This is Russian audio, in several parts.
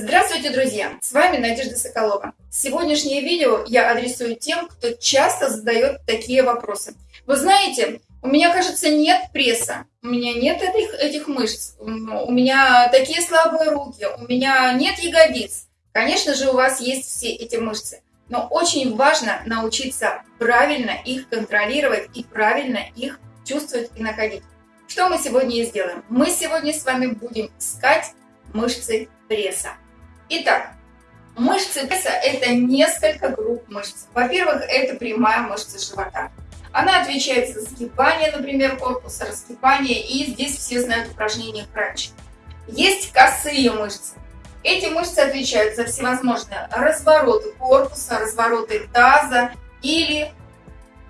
Здравствуйте, друзья! С вами Надежда Соколова. Сегодняшнее видео я адресую тем, кто часто задает такие вопросы. Вы знаете, у меня, кажется, нет пресса, у меня нет этих, этих мышц, у меня такие слабые руки, у меня нет ягодиц. Конечно же, у вас есть все эти мышцы, но очень важно научиться правильно их контролировать и правильно их чувствовать и находить. Что мы сегодня и сделаем? Мы сегодня с вами будем искать мышцы пресса. Итак, мышцы пресса – это несколько групп мышц. Во-первых, это прямая мышца живота. Она отвечает за сгибание, например, корпуса, раскипание, и здесь все знают упражнение кранч. Есть косые мышцы. Эти мышцы отвечают за всевозможные развороты корпуса, развороты таза или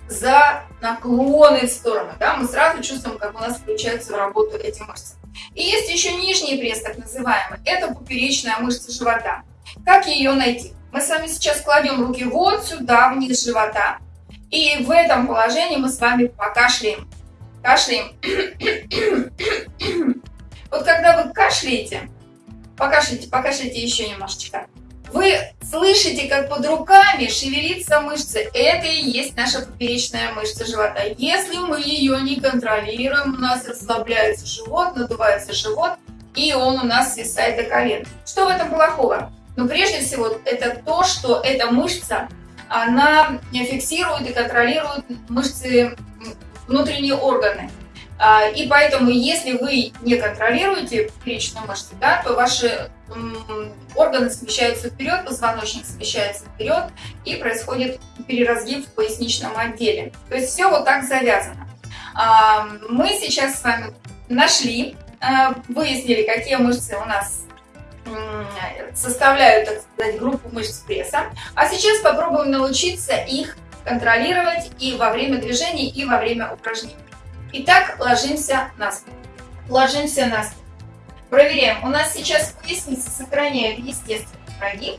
за наклоны в сторону. Да? Мы сразу чувствуем, как у нас включаются в работу эти мышцы. И есть еще нижний пресс, так называемый. Это поперечная мышца живота. Как ее найти? Мы с вами сейчас кладем руки вот сюда, вниз живота. И в этом положении мы с вами покашляем. Кашляем. Вот когда вы кашляете, покашляйте, покашляйте еще немножечко. Вы слышите, как под руками шевелится мышца. Это и есть наша поперечная мышца живота. Если мы ее не контролируем, у нас расслабляется живот, надувается живот, и он у нас свисает до колен. Что в этом плохого? Ну, прежде всего, это то, что эта мышца, она фиксирует и контролирует мышцы, внутренние органы. А, и поэтому, если вы не контролируете поперечную мышцу, да, то ваши органы смещаются вперед, позвоночник смещается вперед, и происходит переразгиб в поясничном отделе. То есть все вот так завязано. А, мы сейчас с вами нашли, а, выяснили, какие мышцы у нас составляют, так сказать, группу мышц пресса. А сейчас попробуем научиться их контролировать и во время движений, и во время упражнений. Итак, ложимся на спину. Ложимся на спину. Проверяем. У нас сейчас поясница сохраняет естественный прогиб.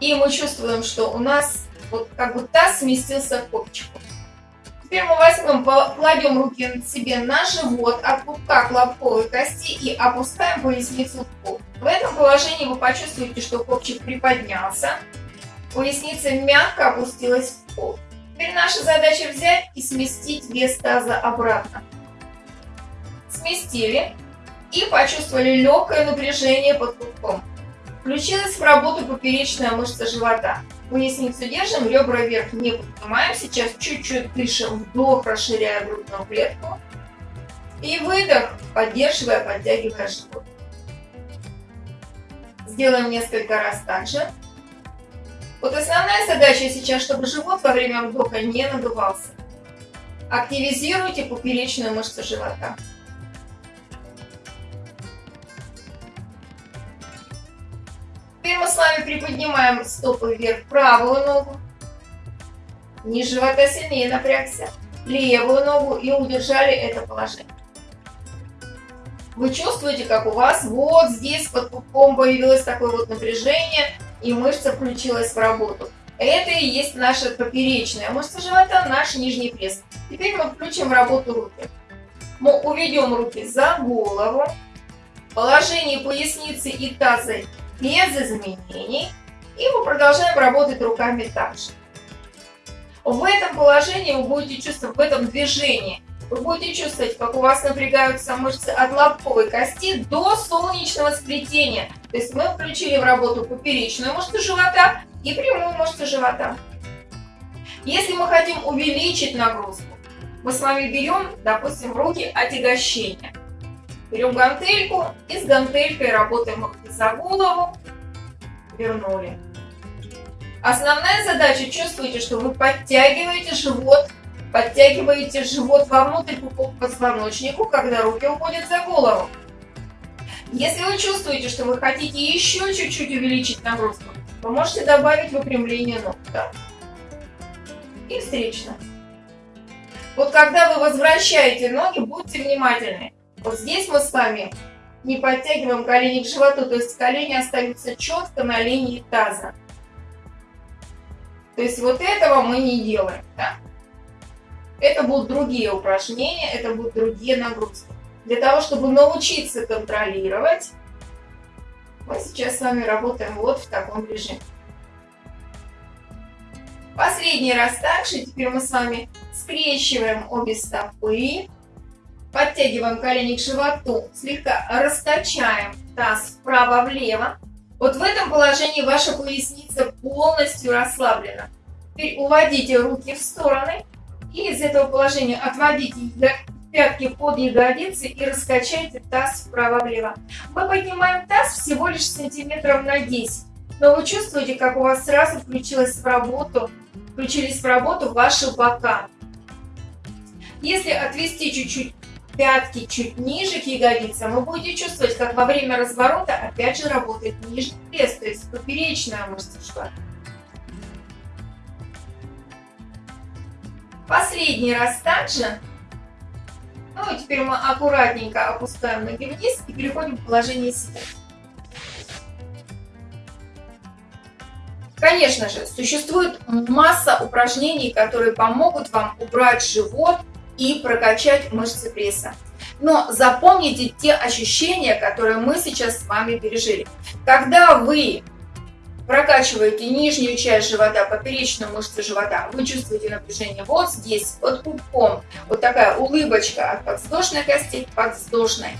И мы чувствуем, что у нас вот как бы таз сместился к копчику. Теперь мы возьмем, кладем руки себе на живот от пупка к лобковой кости и опускаем поясницу в пол. В этом положении вы почувствуете, что копчик приподнялся, поясница мягко опустилась в пол. Теперь наша задача взять и сместить вес таза обратно. Сместили и почувствовали легкое напряжение под пупком. Включилась в работу поперечная мышца живота. Поясницу держим, ребра вверх не поднимаем. Сейчас чуть-чуть дышим, вдох, расширяя грудную клетку. И выдох, поддерживая, подтягивая живот. Сделаем несколько раз так же. Вот основная задача сейчас, чтобы живот во время вдоха не надувался. Активизируйте поперечную мышцу живота. Теперь мы с вами приподнимаем стопы вверх правую ногу. Низ живота сильнее напрягся. Левую ногу и удержали это положение. Вы чувствуете, как у вас вот здесь под пупком появилось такое вот напряжение и мышца включилась в работу. Это и есть наша поперечная мышца живота, наш нижний пресс. Теперь мы включим в работу руки. Мы уведем руки за голову. Положение поясницы и таза без изменений. И мы продолжаем работать руками также. В этом положении вы будете чувствовать, в этом движении, вы будете чувствовать, как у вас напрягаются мышцы от лобковой кости до солнечного сплетения. То есть мы включили в работу поперечную мышцу живота и прямую мышцу живота. Если мы хотим увеличить нагрузку, мы с вами берем, допустим, руки отягощения. Берем гантельку и с гантелькой работаем за голову, вернули. Основная задача, чувствуете, что вы подтягиваете живот, подтягиваете живот вовнутрь по позвоночнику, когда руки уходят за голову. Если вы чувствуете, что вы хотите еще чуть-чуть увеличить нагрузку, вы можете добавить выпрямление ног. Да? И встречно. Вот когда вы возвращаете ноги, будьте внимательны. Вот здесь мы с вами не подтягиваем колени к животу, то есть колени остаются четко на линии таза. То есть вот этого мы не делаем. Да? Это будут другие упражнения, это будут другие нагрузки для того, чтобы научиться контролировать Мы сейчас с вами работаем вот в таком режиме. Последний раз также. Теперь мы с вами скрещиваем обе стопы. Подтягиваем колени к животу. Слегка раскачаем таз вправо-влево. Вот в этом положении ваша поясница полностью расслаблена. Теперь уводите руки в стороны. И из этого положения отводите пятки под ягодицы и раскачайте таз вправо-влево. Мы поднимаем таз всего лишь сантиметров на 10. Но вы чувствуете, как у вас сразу включилась в работу, включились в работу ваши бока. Если отвести чуть-чуть пятки чуть ниже к ягодицам, вы будете чувствовать, как во время разворота опять же работает нижний пресс, то есть поперечная мышца живота. Последний раз также. Ну и теперь мы аккуратненько опускаем ноги вниз и переходим в положение сидя. Конечно же, существует масса упражнений, которые помогут вам убрать живот и прокачать мышцы пресса. Но запомните те ощущения, которые мы сейчас с вами пережили. Когда вы прокачиваете нижнюю часть живота, поперечную мышцу живота, вы чувствуете напряжение вот здесь, под пупком. Вот такая улыбочка от подвздошной кости к подвздошной.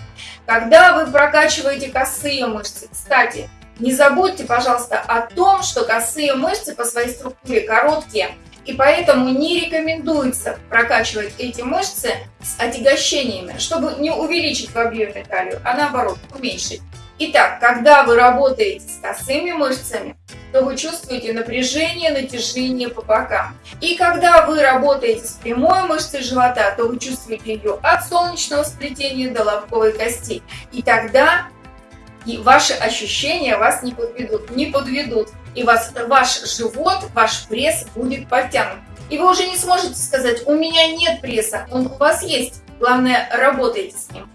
Когда вы прокачиваете косые мышцы, кстати, не забудьте, пожалуйста, о том, что косые мышцы по своей структуре короткие, и поэтому не рекомендуется прокачивать эти мышцы с отягощениями, чтобы не увеличить в объеме талию, а наоборот уменьшить. Итак, когда вы работаете с косыми мышцами, то вы чувствуете напряжение, натяжение по бокам. И когда вы работаете с прямой мышцей живота, то вы чувствуете ее от солнечного сплетения до лобковой кости. И тогда и ваши ощущения вас не подведут, не подведут. И вас, ваш живот, ваш пресс будет подтянут. И вы уже не сможете сказать, у меня нет пресса, он у вас есть. Главное, работайте с ним.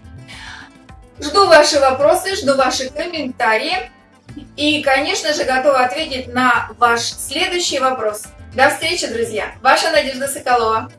Жду ваши вопросы, жду ваши комментарии. И, конечно же, готова ответить на ваш следующий вопрос. До встречи, друзья! Ваша Надежда Соколова.